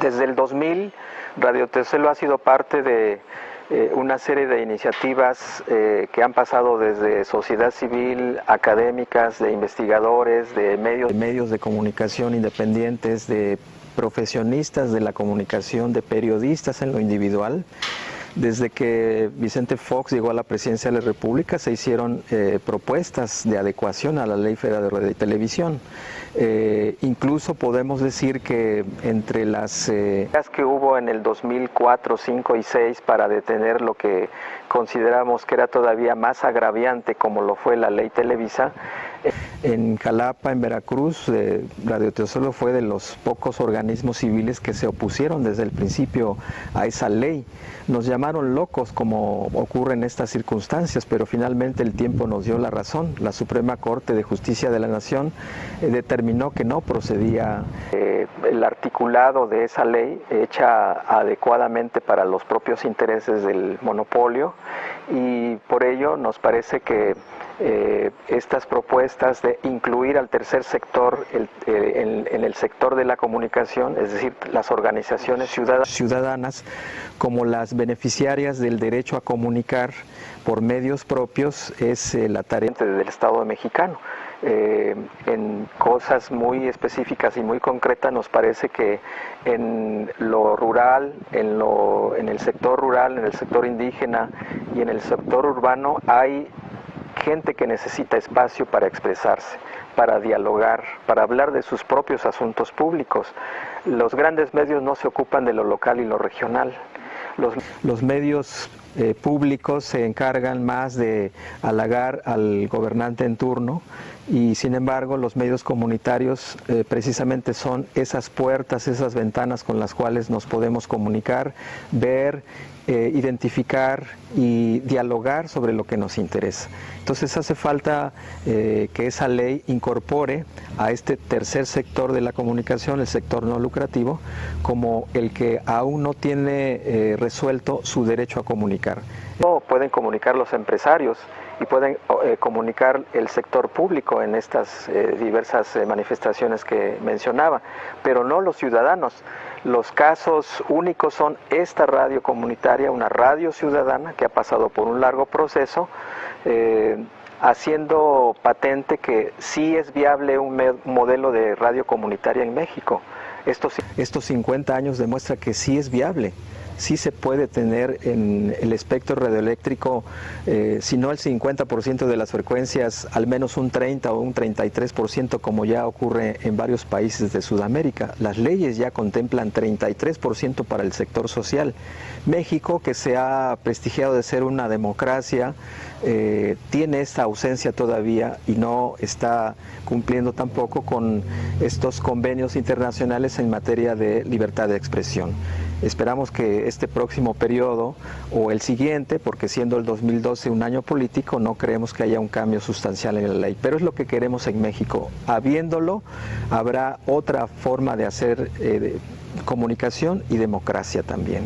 Desde el 2000, Radio Teselo ha sido parte de eh, una serie de iniciativas eh, que han pasado desde sociedad civil, académicas, de investigadores, de medios, de medios de comunicación independientes, de profesionistas de la comunicación, de periodistas en lo individual. Desde que Vicente Fox llegó a la presidencia de la República se hicieron eh, propuestas de adecuación a la Ley Federal de Radio y Televisión. Eh, incluso podemos decir que entre las eh, que hubo en el 2004, 5 y 6 para detener lo que consideramos que era todavía más agraviante como lo fue la ley Televisa, en Jalapa, en Veracruz, eh, Radio Teosolo fue de los pocos organismos civiles que se opusieron desde el principio a esa ley. Nos llamaron locos como ocurre en estas circunstancias, pero finalmente el tiempo nos dio la razón. La Suprema Corte de Justicia de la Nación eh, determinó que no procedía eh, el articulado de esa ley hecha adecuadamente para los propios intereses del monopolio y por ello nos parece que eh, estas propuestas de incluir al tercer sector eh, en, el sector de la comunicación, es decir, las organizaciones ciudadanas, como las beneficiarias del derecho a comunicar por medios propios, es eh, la tarea del Estado mexicano. en cosas muy específicas y muy concretas nos parece que en lo rural, en, lo, en el sector rural, en el sector indígena y en el sector urbano hay gente que necesita espacio para expresarse, para dialogar, para hablar de sus propios asuntos públicos. Los grandes medios no se ocupan de lo local y lo regional. Los, medios eh, públicos se encargan más de halagar al gobernante en turno y sin embargo los medios comunitarios eh, precisamente son esas puertas, esas ventanas con las cuales nos podemos comunicar, ver eh, identificar y dialogar sobre lo que nos interesa. Entonces hace falta que esa ley incorpore a este tercer sector de la comunicación, el sector no lucrativo, como el que aún no tiene resuelto su derecho a comunicar. No pueden comunicar los empresarios y pueden comunicar el sector público en estas diversas manifestaciones que mencionaba, pero no los ciudadanos. Los casos únicos son esta radio comunitaria, una radio ciudadana que ha pasado por un largo proceso, eh, haciendo patente que sí es viable un modelo de radio comunitaria en México. Estos, estos 50 años demuestra que sí es viable sí se puede tener en el espectro radioeléctrico, eh, si no el 50% de las frecuencias, al menos un 30 o un 33% como ya ocurre en varios países de Sudamérica. Las leyes ya contemplan 33% para el sector social. México, que se ha prestigiado de ser una democracia, eh, tiene esta ausencia todavía y no está cumpliendo tampoco con estos convenios internacionales en materia de libertad de expresión. Esperamos que este próximo periodo o el siguiente, porque siendo el 2012 un año político, no creemos que haya un cambio sustancial en la ley, pero es lo que queremos en México. Habiéndolo, habrá otra forma de hacer eh, comunicación y democracia también.